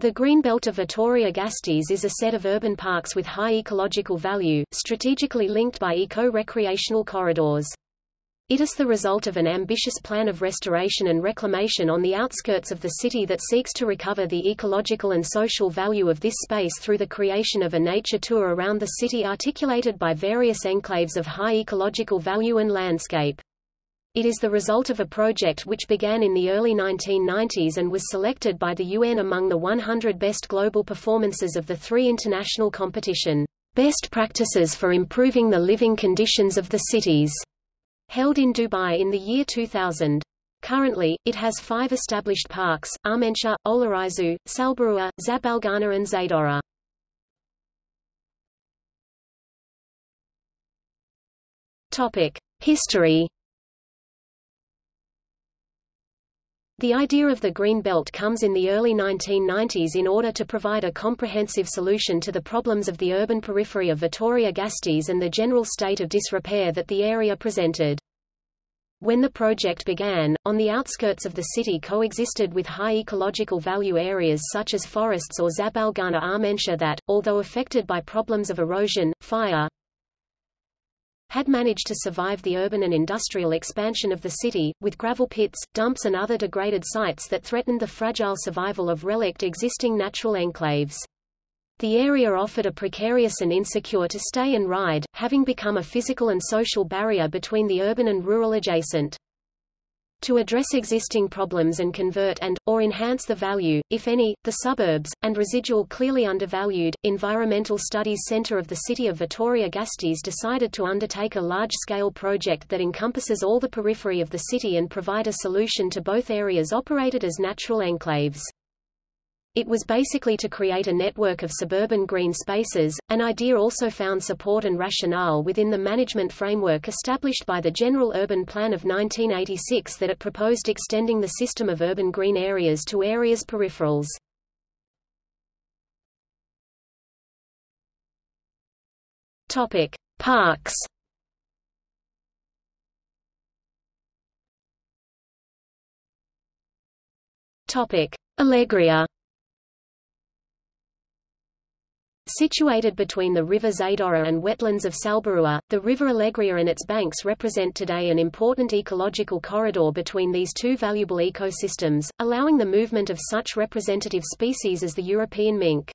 The Greenbelt of Vitoria-Gasteiz is a set of urban parks with high ecological value, strategically linked by eco-recreational corridors. It is the result of an ambitious plan of restoration and reclamation on the outskirts of the city that seeks to recover the ecological and social value of this space through the creation of a nature tour around the city articulated by various enclaves of high ecological value and landscape. It is the result of a project which began in the early 1990s and was selected by the UN among the 100 best global performances of the three international competition, Best Practices for Improving the Living Conditions of the Cities, held in Dubai in the year 2000. Currently, it has five established parks, Armentia, Olarizu, Salburua, Zabalgana and Zadorra. History The idea of the Green Belt comes in the early 1990s in order to provide a comprehensive solution to the problems of the urban periphery of Vitoria-Gasteiz and the general state of disrepair that the area presented. When the project began, on the outskirts of the city coexisted with high ecological value areas such as forests or Zabalgana Armentia that, although affected by problems of erosion, fire, had managed to survive the urban and industrial expansion of the city, with gravel pits, dumps and other degraded sites that threatened the fragile survival of relict existing natural enclaves. The area offered a precarious and insecure to stay and ride, having become a physical and social barrier between the urban and rural adjacent to address existing problems and convert and, or enhance the value, if any, the suburbs, and residual clearly undervalued, Environmental Studies Center of the city of Vitoria-Gasteiz decided to undertake a large-scale project that encompasses all the periphery of the city and provide a solution to both areas operated as natural enclaves. It was basically to create a network of suburban green spaces, an idea also found support and rationale within the management framework established by the General Urban Plan of 1986 that it proposed extending the system of urban green areas to areas peripherals. Topic: Parks. Topic: Alegria. Situated between the river Zadorra and wetlands of Salburua, the river Alegria and its banks represent today an important ecological corridor between these two valuable ecosystems, allowing the movement of such representative species as the European mink.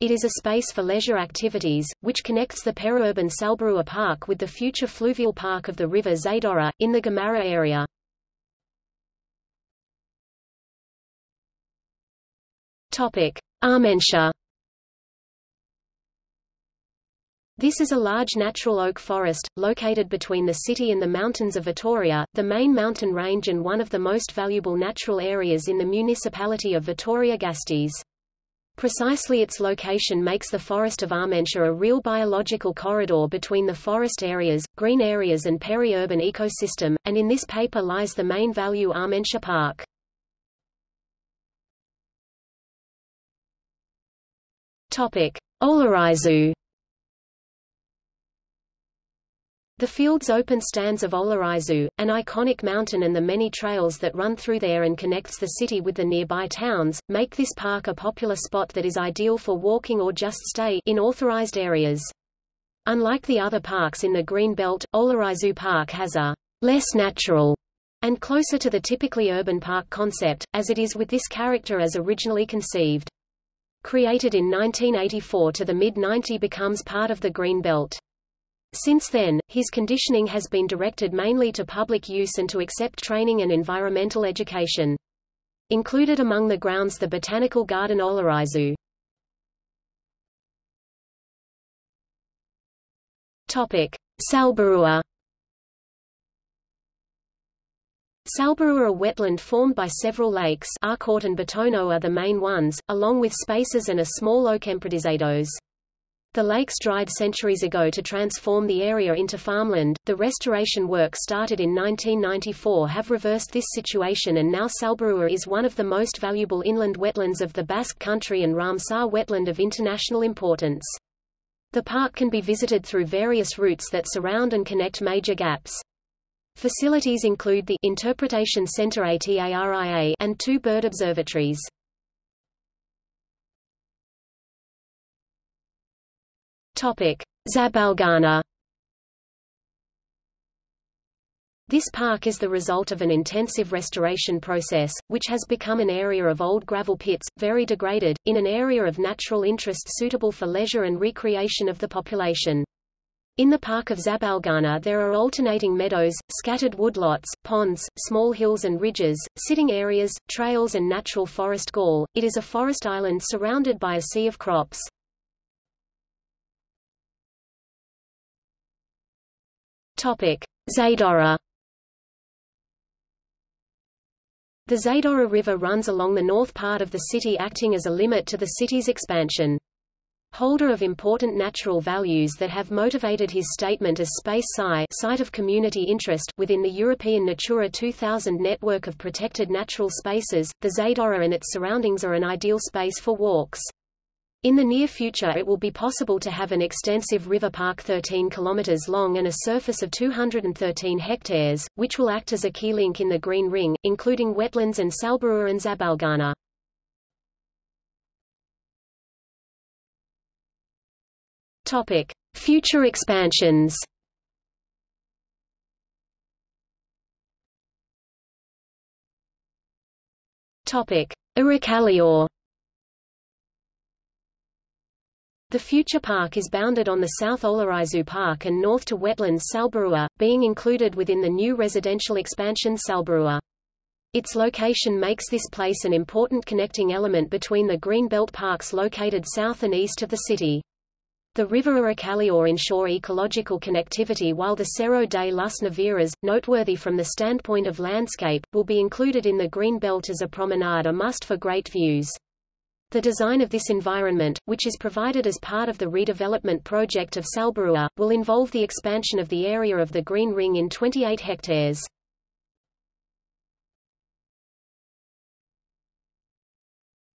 It is a space for leisure activities, which connects the periurban Salburua Park with the future fluvial park of the river Zadorra, in the Gamarra area. Armentia This is a large natural oak forest, located between the city and the mountains of Vitoria, the main mountain range and one of the most valuable natural areas in the municipality of Vitoria-Gasteiz. Precisely its location makes the forest of Armentia a real biological corridor between the forest areas, green areas and peri-urban ecosystem, and in this paper lies the main value Armentia Park. Olarizu The field's open stands of Olarizu, an iconic mountain and the many trails that run through there and connects the city with the nearby towns, make this park a popular spot that is ideal for walking or just stay in authorized areas. Unlike the other parks in the Green Belt, Olarizu Park has a less natural and closer to the typically urban park concept, as it is with this character as originally conceived. Created in 1984 to the mid-90 becomes part of the Green Belt. Since then, his conditioning has been directed mainly to public use and to accept training and environmental education. Included among the grounds the Botanical Garden Olarizu. Topic: Salburua. Wetland formed by several lakes Arkaute and Betoño are the main ones, along with spaces and a small Oquempredizeiros. The lakes dried centuries ago to transform the area into farmland. The restoration work started in 1994 have reversed this situation and now Salburua is one of the most valuable inland wetlands of the Basque Country and Ramsar wetland of international importance. The park can be visited through various routes that surround and connect major gaps. Facilities include the Interpretation Center ATARIA and two bird observatories. Zabalgana This park is the result of an intensive restoration process, which has become an area of old gravel pits, very degraded, in an area of natural interest suitable for leisure and recreation of the population. In the park of Zabalgana there are alternating meadows, scattered woodlots, ponds, small hills and ridges, sitting areas, trails and natural forest gall. It is a forest island surrounded by a sea of crops. Topic: Zadorra The Zadorra River runs along the north part of the city acting as a limit to the city's expansion. Holder of important natural values that have motivated his statement as Space Sci site of community interest within the European Natura 2000 network of protected natural spaces, the Zadorra and its surroundings are an ideal space for walks. In the near future it will be possible to have an extensive river park 13 km long and a surface of 213 hectares, which will act as a key link in the Green Ring, including wetlands and Salburua and Zabalgana. Topic: Future expansions. Topic: Errekaleor The future park is bounded on the south Olarizu Park and north to wetlands Salburua, being included within the new residential expansion Salburua. Its location makes this place an important connecting element between the green belt parks located south and east of the city. The river Errekaleor ensure ecological connectivity while the Cerro de las Neveras, noteworthy from the standpoint of landscape, will be included in the green belt as a promenade a must for great views. The design of this environment, which is provided as part of the redevelopment project of Salburua, will involve the expansion of the area of the Green Ring in 28 hectares.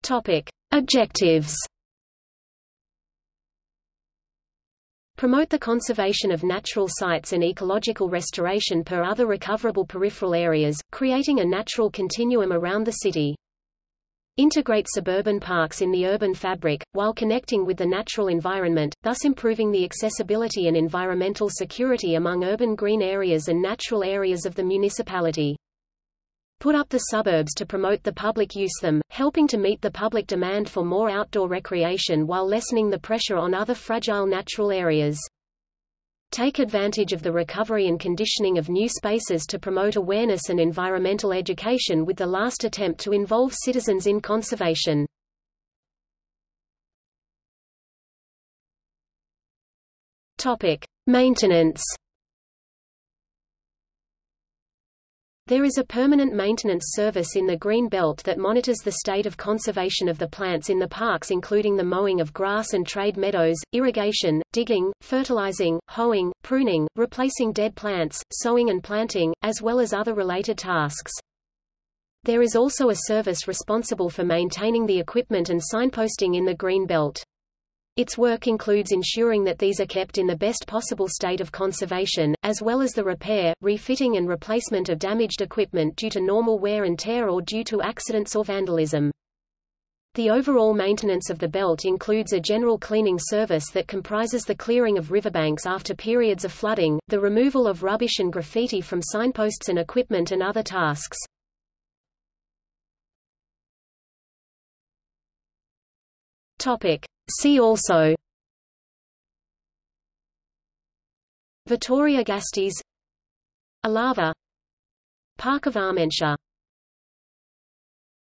Topic. Objectives Promote the conservation of natural sites and ecological restoration per other recoverable peripheral areas, creating a natural continuum around the city. Integrate suburban parks in the urban fabric, while connecting with the natural environment, thus improving the accessibility and environmental security among urban green areas and natural areas of the municipality. Put up the suburbs to promote the public use them, helping to meet the public demand for more outdoor recreation while lessening the pressure on other fragile natural areas. Take advantage of the recovery and conditioning of new spaces to promote awareness and environmental education with the last attempt to involve citizens in conservation. Topic: Maintenance There is a permanent maintenance service in the Green Belt that monitors the state of conservation of the plants in the parks including the mowing of grass and trade meadows, irrigation, digging, fertilizing, hoeing, pruning, replacing dead plants, sowing and planting, as well as other related tasks. There is also a service responsible for maintaining the equipment and signposting in the Green Belt. Its work includes ensuring that these are kept in the best possible state of conservation, as well as the repair, refitting and replacement of damaged equipment due to normal wear and tear or due to accidents or vandalism. The overall maintenance of the belt includes a general cleaning service that comprises the clearing of riverbanks after periods of flooding, the removal of rubbish and graffiti from signposts and equipment and other tasks. Topic. See also Vitoria Gasteiz Alava Park of Armentia